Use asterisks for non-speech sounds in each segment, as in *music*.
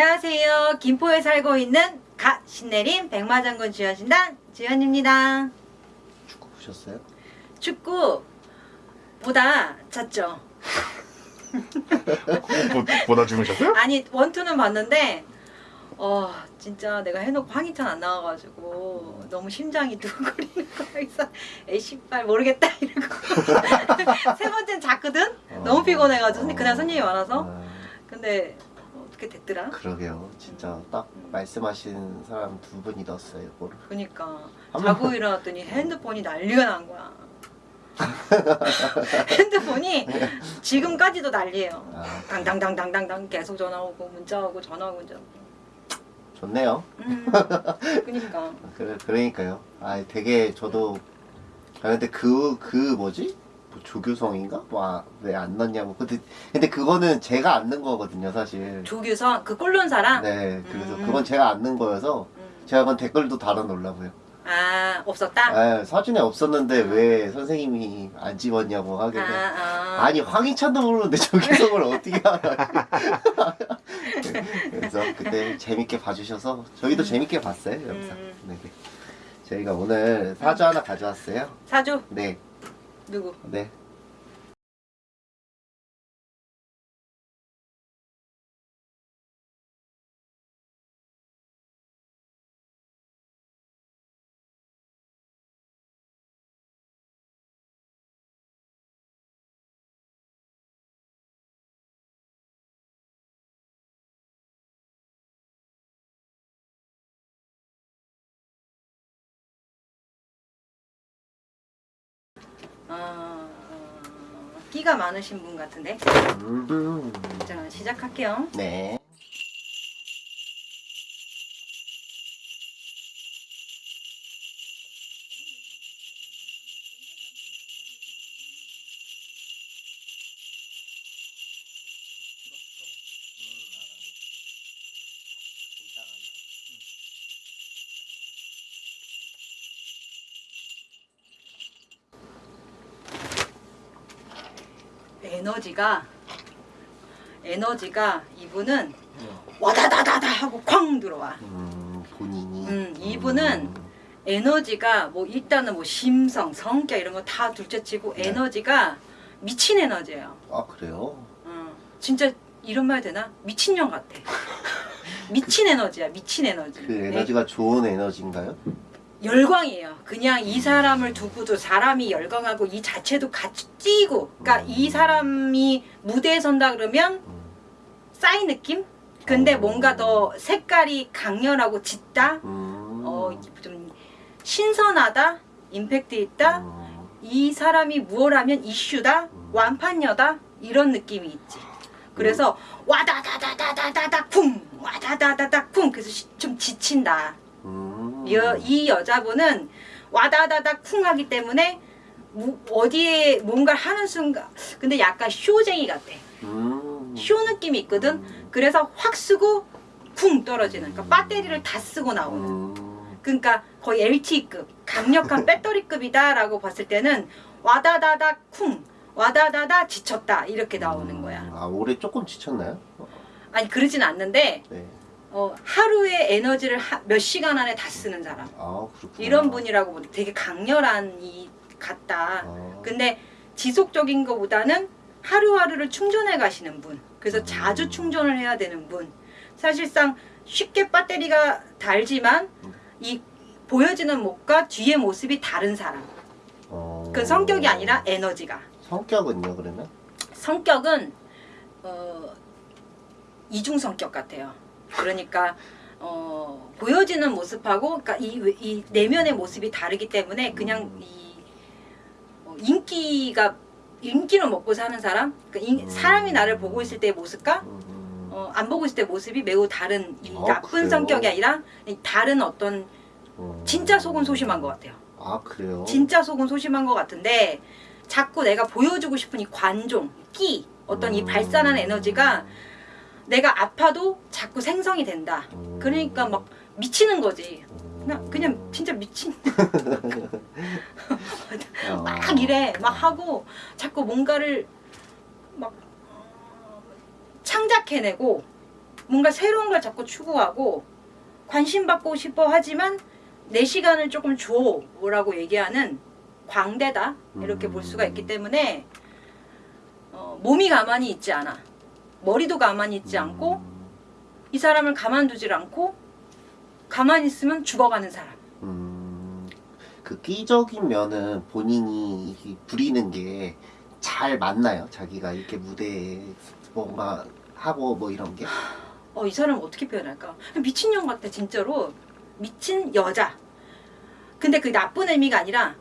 안녕하세요. 김포에 살고 있는 가 신내림 백마장군 주연신당 주연입니다. 축구 보셨어요? 축구 보다 잤죠. *laughs* 보, 보다 주무셨어요? 아니 원투는 봤는데 어 진짜 내가 해놓고 황희찬 안 나와가지고 너무 심장이 두근거리는 *laughs* 거야. 에이씨발 모르겠다 이러고 *laughs* 세 번째는 잤거든. 너무 피곤해가지고 그날 손님이 많아서 아, 근데 어떻게 됐더라? 그러게요. 진짜 딱 말씀하신 사람 두 분이 넣었어요. 이거를. 그니까 한 자고 일어났더니 핸드폰이 난리가 난 거야. *laughs* 핸드폰이 지금까지도 난리예요. 아, 당당당당당당 계속 전화 오고 문자 오고 전화 오고 문자 오고. 좋네요. 음, 그니까 *laughs* 그래, 그러니까요. 아, 되게 저도 아 근데 그 그 뭐지? 뭐 조규성인가? 와왜 안 넣냐고. 근데 근데 그거는 제가 안 넣은 거거든요, 사실. 조규성 그 꼴론 사람. 네, 그래서 음. 그건 제가 안 넣은 거여서 음. 제가 그건 댓글도 달아놓으려고요. 아 없었다. 아, 사진에 없었는데 왜 선생님이 안 집었냐고 아, 하길래 아. 아 니 황희찬도 모르는데 조규성을 어떻게 알아? *laughs* 그래서 그때 재밌게 봐주셔서 저희도 재밌게 봤어요 영상. 음. 네. 저희가 오늘 사주 하나 가져왔어요. 사주 네, 누구? 네. 아, 끼가 많으신 분 같은데. 음, 자 시작할게요. 네. 에너지가 에너지가 이분은 와다다다다 하고 쾅 들어와. 음, 본인이. 음, 이분은 음, 에너지가 뭐 일단은 뭐 심성, 성격 이런 거 다 둘째치고 네. 에너지가 미친 에너지예요. 아 그래요? 어, 진짜 이런 말 되나? 미친년 같아. *laughs* 미친 에너지야, 미친 에너지. 그 네. 에너지가 좋은 에너지인가요? 열광이에요. 그냥 이 사람을 두고도 사람이 열광하고 이 자체도 같이 뛰고, 그러니까 음. 이 사람이 무대에 선다 그러면 음, 싸이 느낌? 근데 어. 뭔가 더 색깔이 강렬하고 짙다? 음, 어, 좀 신선하다? 임팩트 있다? 음, 이 사람이 무엇 하면 이슈다? 음. 완판녀다? 이런 느낌이 있지. 그래서 와다다다다다다다 쿵! 와다다다다 쿵! 그래서 시- 좀 지친다. 음. 이, 여- 이 여자분은 와다다다 쿵 하기 때문에 무- 어디에 뭔가를 하는 순간 근데 약간 쇼쟁이 같아. 음. 쇼 느낌이 있거든. 음. 그래서 확 쓰고 쿵 떨어지는. 그러니까 배터리를 다 쓰고 나오는. 음. 그러니까 거의 LTE급 강력한 배터리급이다 라고 봤을 때는 와다다다 쿵 와다다다 지쳤다 이렇게 나오는 거야. 아 올해 조금 지쳤나요? 아니 그러진 않는데 네. 어, 하루의 에너지를 하- 몇 시간 안에 다 쓰는 사람 아. 이런 분이라고 되게 강렬한 이 같다. 아. 근데 지속적인 것보다는 하루하루를 충전해 가시는 분. 그래서 음. 자주 충전을 해야 되는 분. 사실상 쉽게 배터리가 달지만 음. 이 보여지는 몸과 뒤의 모습이 다른 사람. 어. 그 성격이 아니라 에너지가. 성격은요 그러면? 성격은 어, 이중 성격 같아요. 그러니까 어, 보여지는 모습하고 그러니까 이, 외- 이 내면의 모습이 다르기 때문에 그냥 음. 이 어, 인기가 인기로 먹고 사는 사람, 그러니까 인- 음. 사람이 나를 보고 있을 때의 모습과 음. 어, 안 보고 있을 때 모습이 매우 다른 이 아, 나쁜 그래요? 성격이 아니라 이 다른 어떤 음. 진짜 속은 소심한 것 같아요. 아 그래요? 진짜 속은 소심한 것 같은데 자꾸 내가 보여주고 싶은 이 관종, 끼, 어떤 이 음. 발산하는 에너지가 내가 아파도 자꾸 생성이 된다. 음. 그러니까 막 미치는 거지. 음. 그냥 그냥 진짜 미친 *laughs* 어. 막 이래 막 하고 자꾸 뭔가를 막 어, 창작해내고 뭔가 새로운 걸 자꾸 추구하고 관심 받고 싶어 하지만 내 시간을 조금 줘라고 얘기하는 광대다 이렇게 볼 수가 있기 때문에 어, 몸이 가만히 있지 않아 머리도 가만히 있지 않고 음, 이 사람을 가만두질 않고 가만히 있으면 죽어가는 사람 음, 그 끼적인 면은 본인이 이 부리는 게 잘 맞나요? 자기가 이렇게 무대에 뭔가 하고 뭐 이런 게? 어, 이 사람 어떻게 표현할까? 미친년 같아, 진짜로. 미친 여자. 근데 그 나쁜 의미가 아니라,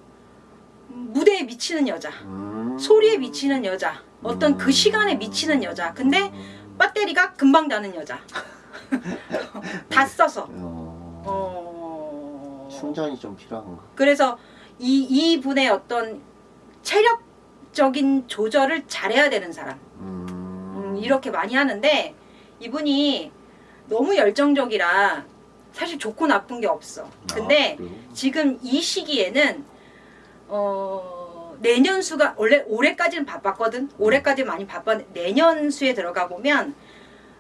무대에 미치는 여자. 음. 소리에 미치는 여자. 어떤 그 시간에 미치는 여자. 근데 음. 배터리가 금방 나는 여자. *laughs* 다 써서. 어, 어... 충전이 좀 필요한가? 그래서 이, 이 분의 어떤 체력적인 조절을 잘해야 되는 사람. 음, 음, 이렇게 많이 하는데 이분이 너무 열정적이라 사실 좋고 나쁜 게 없어. 근데 아? 지금 이 시기에는 어, 내년 수가 원래 올해까지는 바빴거든. 올해까지 많이 바빴는데 내년 수에 들어가 보면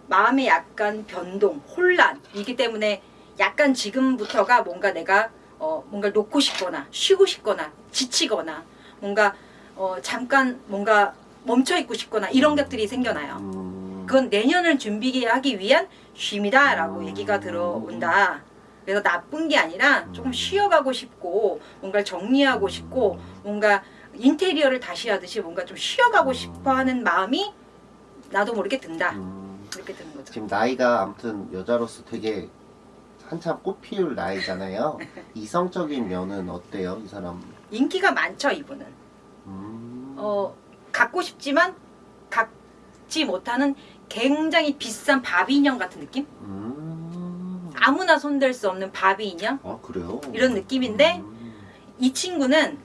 마음에 약간 변동, 혼란 이기 때문에 약간 지금부터가 뭔가 내가 어, 뭔가 놓고 싶거나 쉬고 싶거나 지치거나 뭔가 어, 잠깐 뭔가 멈춰 있고 싶거나 이런 것들이 생겨나요. 음, 그건 내년을 준비하기 위한 쉼이다 라고 음. 얘기가 들어온다. 그래서 나쁜 게 아니라 조금 음. 쉬어가고 싶고 뭔가를 정리하고 싶고 뭔가 인테리어를 다시 하듯이 뭔가 좀 쉬어가고 음. 싶어하는 마음이 나도 모르게 든다. 음, 이렇게 드는 거죠. 지금 나이가 아무튼 여자로서 되게 한참 꽃피울 나이잖아요. *laughs* 이성적인 면은 어때요, 이 사람? 인기가 많죠 이분은. 음, 어 갖고 싶지만 갖지 못하는 굉장히 비싼 바비 인형 같은 느낌? 음, 아무나 손댈 수 없는 바비 인형? 아 그래요? 이런 느낌인데 음, 이 친구는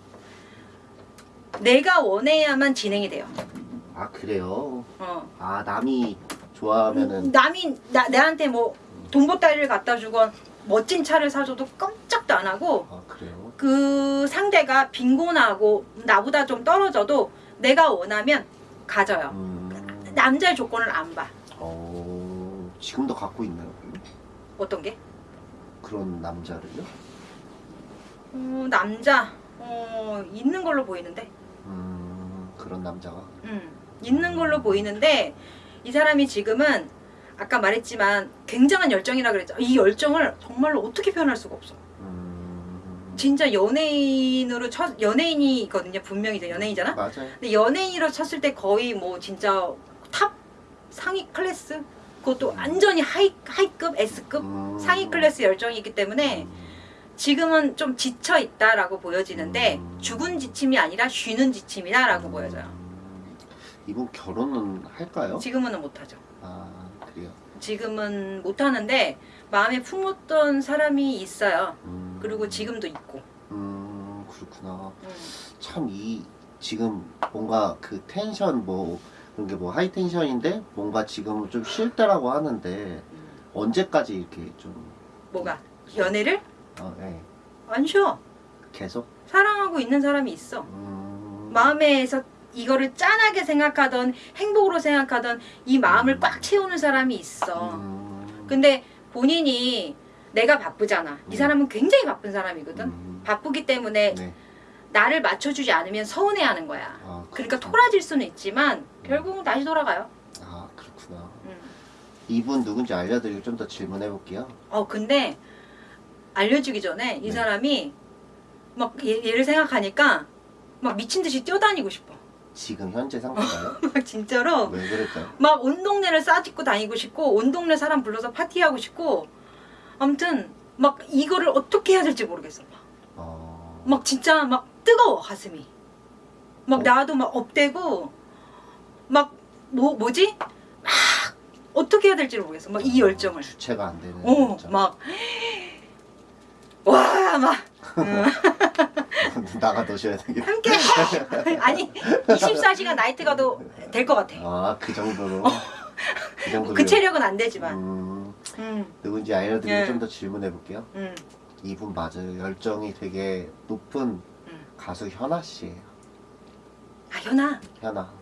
내가 원해야만 진행이 돼요. 아 그래요? 어. 아 남이 좋아하면은 남이 나, 내한테 뭐 돈보따리를 갖다 주건 멋진 차를 사줘도 깜짝도 안 하고 아 그래요? 그 상대가 빈곤하고 나보다 좀 떨어져도 내가 원하면 가져요. 음, 남자의 조건을 안 봐. 어, 지금도 갖고 있나요? 어떤 게? 그런 남자를요? 어, 남자 어, 있는 걸로 보이는데. 음, 그런 남자가 음, 있는 걸로 보이는데 이 사람이 지금은 아까 말했지만 굉장한 열정이라 그랬죠. 이 열정을 정말로 어떻게 표현할 수가 없어. 음, 진짜 연예인으로 첫 연예인이거든요. 분명히 이제 연예인이잖아. 맞아요. 근데 연예인으로 쳤을 때 거의 뭐 진짜 top 상위 클래스 그것도 완전히 high high급 S급 음, 상위 클래스 열정이기 때문에 음, 지금은 좀 지쳐 있다라고 보여지는데 음. 죽은 지침이 아니라 쉬는 지침이다라고 음, 보여져요. 이분 결혼은 할까요? 지금은 못하죠. 아 그래요. 지금은 못하는데 마음에 품었던 사람이 있어요. 음, 그리고 지금도 있고. 음 그렇구나. 음. 참이 지금 뭔가 그 텐션 뭐 그런 게 뭐 high tension인데 뭔가 지금 좀 쉴 때라고 하는데 음. 언제까지 이렇게 좀 뭐가 연애를 어, 예. 안 쉬어. 계속 사랑하고 있는 사람이 있어. 음, 마음에서 이거를 짠하게 생각하던 행복으로 생각하던 이 마음을 꽉 채우는 사람이 있어. 음, 근데 본인이 내가 바쁘잖아. 이 음. 사람은 굉장히 바쁜 사람이거든. 음, 바쁘기 때문에 네. 나를 맞춰주지 않으면 서운해하는 거야. 아, 그러니까. 토라질 수는 있지만 결국은 다시 돌아가요. 아 그렇구나. 음. 이분 누군지 알려드리고 좀 더 질문해 볼게요. 어 근데 알려주기 전에 이 네. 사람이 막 얘, 얘를 생각하니까 막 미친 듯이 뛰어다니고 싶어. 지금 현재 상태가요? *laughs* 막 진짜로 왜 그럴까요? 막 온 동네를 싸짓고 다니고 싶고 온 동네 사람 불러서 파티하고 싶고 아무튼 막 이거를 어떻게 해야 될지 모르겠어. 막, 어... 막 진짜 막 뜨거워 가슴이. 막 어. 나도 막 업되고 막 뭐 뭐지? 막 어떻게 해야 될지 모르겠어. 막 이 열정을. 주체가 안 되는. 어, 열정. 막 와, 막 나가 넣으셔야 되겠다. 함께 아니 24시간 나이트 가도 될 것 같아. 아그 정도로. 그 정도로. 그 체력은 안 되지만. 음, 음, 누군지 알려드리고 예. 좀더 질문해 볼게요. 음, 이분 맞아요. 열정이 되게 높은 음. 가수 현아 씨예요. 아 현아 현아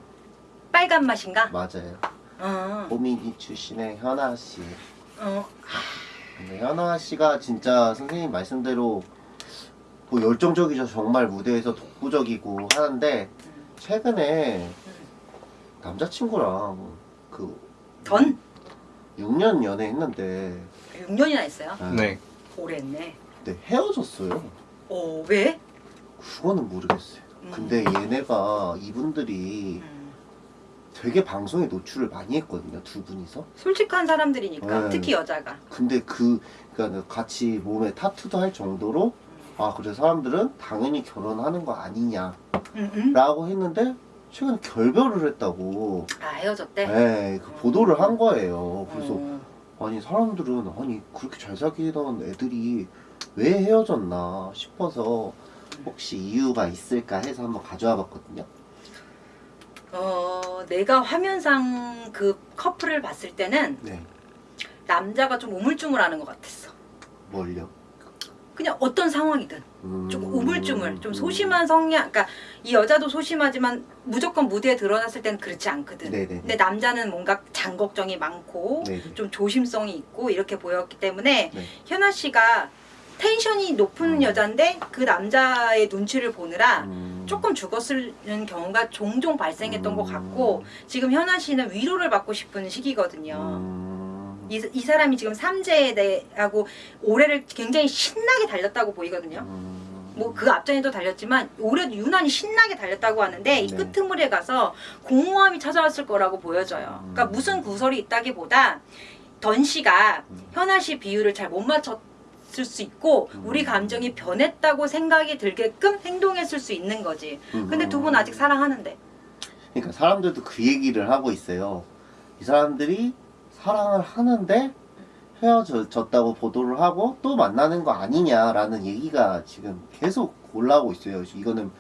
빨간 맛인가? 맞아요. 어, 호미니 출신의 현아 씨. 어, 근데 현아 씨가 진짜 선생님 말씀대로 뭐 열정적이죠. 정말 무대에서 독보적이고 하는데 최근에 남자친구랑 그던 6년 연애했는데 6년이나 했어요. 네. 오래 했네. 근데 헤어졌어요. 어, 왜? 그거는 모르겠어요. 음. 근데 얘네가 이분들이 음, 되게 방송에 노출을 많이 했거든요. 두 분이서. 솔직한 사람들이니까 네. 특히 여자가. 근데 그 그러니까 같이 몸에 타투도 할 정도로 아 그래 사람들은 당연히 결혼하는 거 아니냐 라고 음, 음. 했는데 최근에 결별을 했다고 아 헤어졌대. 네, 그 보도를 한 거예요. 그래서 어, 아니 사람들은 아니 그렇게 잘 사귀던 애들이 왜 헤어졌나 싶어서 혹시 이유가 있을까 해서 한번 가져와 봤거든요. 어, 내가 화면상 그 커플을 봤을 때는 네, 남자가 좀 우물쭈물하는 것 같았어. 뭘요? 그냥 어떤 상황이든 음... 좀 우물쭈물, 좀 소심한 성향. 그러니까 이 여자도 소심하지만 무조건 무대에 드러났을 때는 그렇지 않거든. 네네. 근데 남자는 뭔가 장 걱정이 많고 네. 좀 조심성이 있고 이렇게 보였기 때문에 네. 현아 씨가 텐션이 높은 음. 여잔데 그 남자의 눈치를 보느라 음... 조금 죽었는 경우가 종종 발생했던 것 음. 같고 지금 현아 씨는 위로를 받고 싶은 시기거든요. 음... 이, 이 사람이 지금 삼재에 대하고 올해를 굉장히 신나게 달렸다고 보이거든요. 음... 뭐그 앞전에도 달렸지만 올해도 유난히 신나게 달렸다고 하는데 이 네. 끄트물에 가서 공허함이 찾아왔을 거라고 보여져요. 그러니까 음. 무슨 구설이 있다기보다 던 씨가 음. 현아 씨 비율을 잘 못 맞췄 을 수 있고 음. 우리 감정이 변했다고 생각이 들게끔 행동했을 수 있는 거지. 근데 음. 두분 아직 사랑하는데. 그러니까 사람들도 그 얘기를 하고 있어요. 이 사람들이 사랑을 하는데 헤어졌다고 보도를 하고 또 만나는 거 아니냐라는 얘기가 지금 계속 올라오고 있어요. 이거는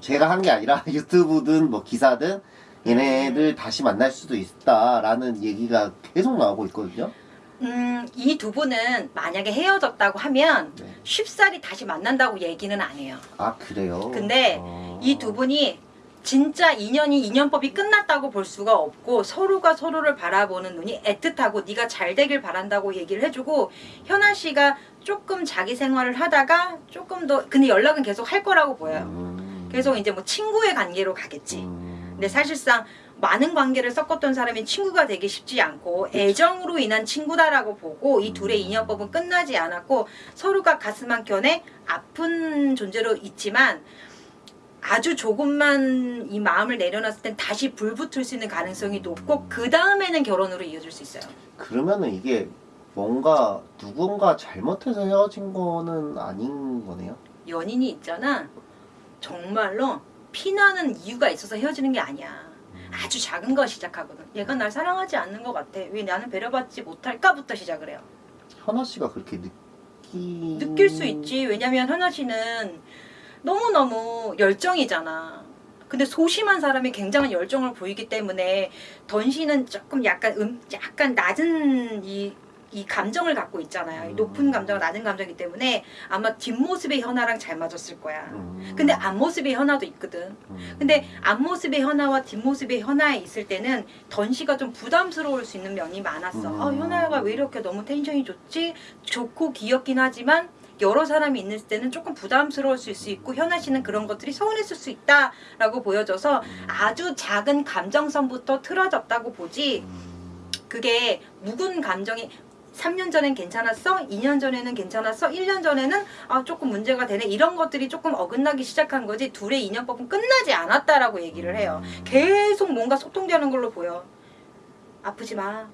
제가 한 게 아니라 *laughs* 유튜브든 뭐 기사든 얘네들 다시 만날 수도 있다라는 얘기가 계속 나오고 있거든요. 음, 이 두 분은 만약에 헤어졌다고 하면 네. 쉽사리 다시 만난다고 얘기는 안 해요. 아 그래요? 근데 어. 이두 분이 진짜 인연이 인연법이 끝났다고 볼 수가 없고 서로가 서로를 바라보는 눈이 애틋하고 네가 잘 되길 바란다고 얘기를 해주고 현아 씨가 조금 자기 생활을 하다가 조금 더 근데 연락은 계속 할 거라고 보여요. 음. 계속 이제 뭐 친구의 관계로 가겠지. 음. 근데 사실상 많은 관계를 섞었던 사람이 친구가 되기 쉽지 않고 애정으로 인한 친구다라고 보고 이 둘의 음. 인연법은 끝나지 않았고 서로가 가슴 한켠에 아픈 존재로 있지만 아주 조금만 이 마음을 내려놨을 땐 다시 불 붙을 수 있는 가능성이 높고 그 다음에는 결혼으로 이어질 수 있어요. 그러면은 이게 뭔가 누군가 잘못해서 헤어진 거는 아닌 거네요. 연인이 있잖아. 정말로 피나는 이유가 있어서 헤어지는 게 아니야. 아주 작은 거 시작하거든. 얘가 날 사랑하지 않는 것 같아. 왜 나는 배려받지 못할까부터 시작을 해요. 현아 씨가 그렇게 느끼 느낄 수 있지. 왜냐면 현아 씨는 너무너무 열정이잖아. 근데 소심한 사람이 굉장한 열정을 보이기 때문에 던 씨는 조금 약간 음 약간 낮은 이, 이 감정을 갖고 있잖아요. 이 높은 감정, 낮은 감정이기 때문에 아마 뒷모습의 현아랑 잘 맞았을 거야. 음. 근데 앞모습의 현아도 있거든. 음. 근데 앞모습의 현아와 뒷모습의 현아에 있을 때는 던 씨가 좀 부담스러울 수 있는 면이 많았어. 음. 아, 현아가 왜 이렇게 너무 텐션이 좋지? 좋고 귀엽긴 하지만 여러 사람이 있는 때는 조금 부담스러울 수 있고 현아 씨는 그런 것들이 서운했을 수 있다라고 보여져서 아주 작은 감정선부터 틀어졌다고 보지 음. 그게 묵은 감정이 3년 전엔 괜찮았어? 2년 전에는 괜찮았어? 1년 전에는 아 조금 문제가 되네 이런 것들이 조금 어긋나기 시작한 거지 둘의 인연법은 끝나지 않았다라고 얘기를 해요 음. 계속 뭔가 소통되는 걸로 보여 아프지 마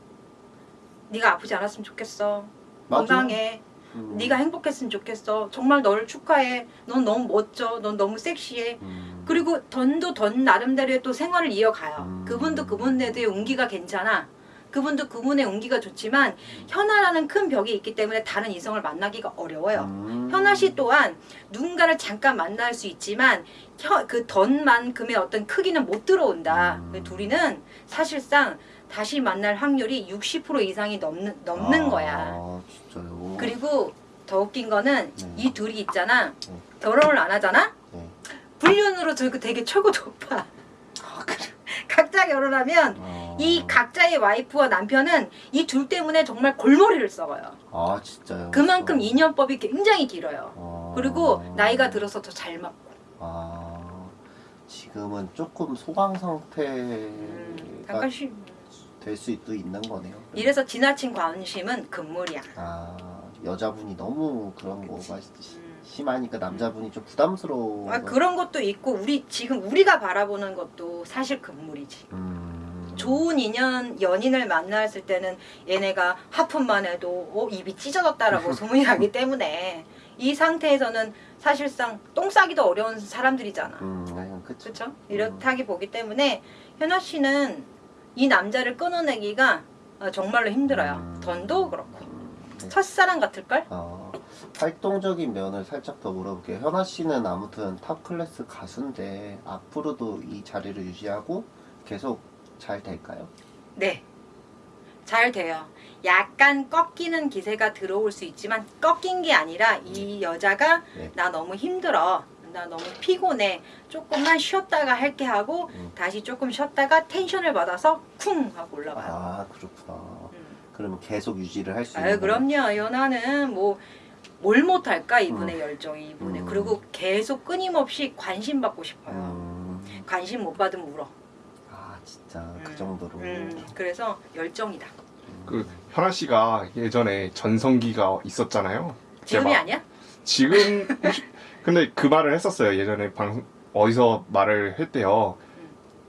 네가 아프지 않았으면 좋겠어 맞아. 건강해 음. 네가 행복했으면 좋겠어 정말 너를 축하해 넌 너무 멋져 넌 너무 섹시해 음. 그리고 던도 던 나름대로의 또 생활을 이어가요. 음. 그분도 그분대로의 운기가 괜찮아. 그분도 그분의 운기가 좋지만 현아라는 큰 벽이 있기 때문에 다른 이성을 만나기가 어려워요. 음. 현아 씨 또한 누군가를 잠깐 만날 수 있지만 그 던만큼의 어떤 크기는 못 들어온다. 음. 그 둘이는 사실상 다시 만날 확률이 60% 이상이 넘는 넘는 아, 거야. 진짜요. 그리고 더 웃긴 거는 네. 이 둘이 있잖아. 네. 결혼을 안 하잖아. 네. 불륜으로 되게 되게 최고 높아. *laughs* 아, 그래. 각자 결혼하면 어. 이 각자의 와이프와 남편은 이 둘 때문에 정말 골머리를 썩어요. 아 진짜요? 그만큼 인연법이 굉장히 길어요. 어. 그리고 나이가 들어서 더 잘 맞고. 아 지금은 조금 소강 상태가 음, 잠깐씩. 될 수도 있는 거네요. 이래서 지나친 관심은 금물이야. 아 여자분이 너무 그런 그치. 거가 시- 음. 심하니까 남자분이 좀 부담스러워. 아, 그런 것도 있고 우리 지금 우리가 바라보는 것도 사실 금물이지. 음. 좋은 인연 연인을 만났을 때는 얘네가 하품만 해도 어, 입이 찢어졌다라고 *laughs* 소문이 나기 때문에 이 상태에서는 사실상 똥 싸기도 어려운 사람들이잖아. 음. 그렇죠? 이렇다기 보기 때문에 현아 씨는 이 남자를 끊어내기가 어, 정말로 힘들어요. 음. 던도 그렇고 음, 네. 첫사랑 같을걸? 어, 활동적인 면을 살짝 더 물어볼게요. 현아 씨는 아무튼 top class 가수인데 앞으로도 이 자리를 유지하고 계속 잘 될까요? 네. 잘 돼요. 약간 꺾이는 기세가 들어올 수 있지만 꺾인 게 아니라 이 여자가 네. 나 너무 힘들어. 나 너무 피곤해. 조금만 쉬었다가 할게 하고 음. 다시 조금 쉬었다가 텐션을 받아서 쿵 하고 올라와요. 아 그렇구나. 음. 그러면 계속 유지를 할 수 있는 아유 그럼요. 연하는 뭐 뭘 못할까 이분의 음. 열정이 이분의 음. 그리고 계속 끊임없이 관심 받고 싶어요. 음, 관심 못 받으면 울어. 아 진짜 그 음. 정도로. 음, 그래서 열정이다. 그 현아 씨가 예전에 전성기가 있었잖아요. 지금이 막 아니야? 지금 혹시- 근데 그 말을 했었어요. 예전에 방 어디서 말을 했대요. 음.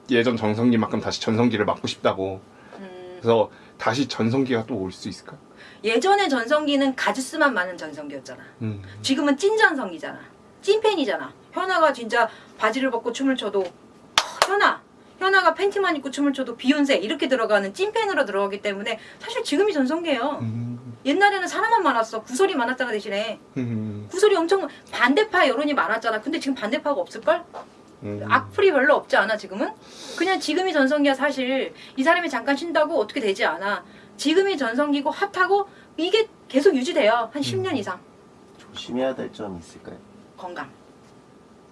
예전 전성기만큼 다시 전성기를 맞고 싶다고. 음, 그래서 다시 전성기가 또 올 수 있을까? 예전의 전성기는 가지수만 많은 전성기였잖아. 음. 지금은 찐 전성기잖아. 찐팬이잖아. 현아가 진짜 바지를 벗고 춤을 춰도 "어, 현아, 현아가 팬티만 입고 춤을 춰도 비욘세 이렇게 들어가는 찐팬으로 들어가기 때문에 사실 지금이 전성기예요. 음. 옛날에는 사람만 많았어. 구설이 많았잖아 대신에. 음. 구설이 엄청 반대파 여론이 많았잖아. 근데 지금 반대파가 없을걸? 음. 악플이 별로 없지 않아 지금은? 그냥 지금이 전성기야 사실. 이 사람이 잠깐 쉰다고 어떻게 되지 않아. 지금이 전성기고 핫하고 이게 계속 유지돼요. 한 10년 이상. 조심해야 될 점이 있을까요? 건강.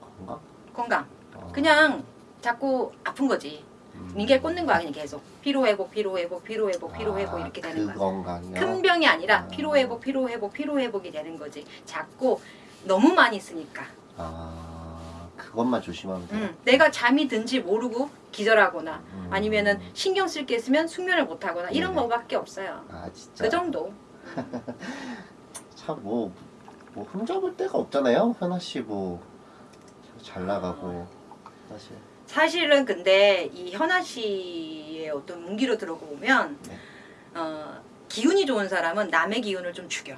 건강? 건강. 어, 그냥 자꾸 아픈 거지. 음. 이게 꽂는 거야 그냥 계속. 피로회복, 피로회복, 피로회복, 피로회복 아, 이렇게 되는 그 거야. 건강이요. 큰 병이 아니라 아. 피로회복, 피로회복, 피로회복이 되는 거지. 자꾸 너무 많이 쓰니까. 아 그것만 조심하면 돼요. 음, 내가 잠이 든지 모르고 기절하거나 음. 아니면은 신경 쓸 게 있으면 숙면을 못 하거나 이런 네네. 거밖에 없어요. 아 진짜. 그 정도. *laughs* 참뭐 뭐 흠잡을 데가 없잖아요. 현아 씨 뭐 잘 나가고 사실. 사실은 근데 이 현아 씨의 어떤 문기로 들어보면 네. 어, 기운이 좋은 사람은 남의 기운을 좀 죽여.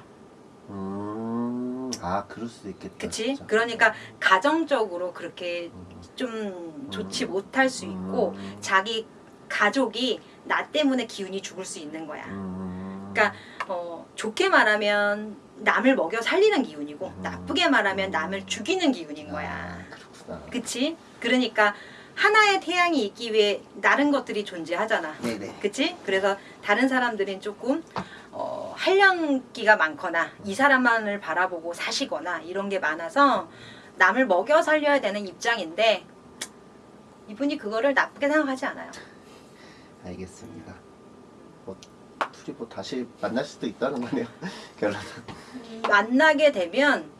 음, 아 그럴 수도 있겠다. 그치? 진짜. 그러니까 가정적으로 그렇게 음, 좀 좋지 음. 못할 수 있고 음, 자기 가족이 나 때문에 기운이 죽을 수 있는 거야. 음, 그러니까 어, 좋게 말하면 남을 먹여 살리는 기운이고 음. 나쁘게 말하면 남을 죽이는 기운인 거야. 아, 그렇구나. 그치? 그러니까 하나의 태양이 있기 위해 다른 것들이 존재하잖아. 네네. 그치? 그래서 다른 사람들은 조금 어, 한량기가 많거나 이 사람만을 바라보고 사시거나 이런 게 많아서 남을 먹여 살려야 되는 입장인데 이분이 그거를 나쁘게 생각하지 않아요. 알겠습니다. 뭐 둘이 뭐 다시 만날 수도 있다는 거네요. *laughs* 결론. 만나게 되면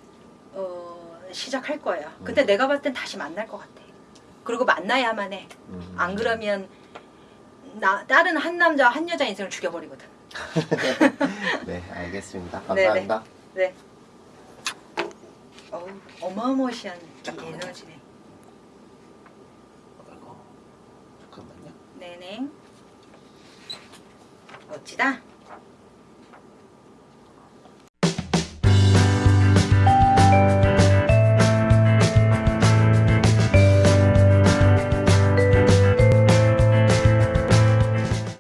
어, 시작할 거예요. 근데 내가 봤을 땐 다시 만날 것 같아. 그리고 만나야만 해. 음. 안 그러면 나, 다른 한 남자 한 여자 인생을 죽여버리거든. *laughs* 네, 알겠습니다. *laughs* 네, 네. 감사합니다. 네네. 네. 어우, 어마어마시한 에너지네. 어, 잠깐만요. 네네. 멋지다.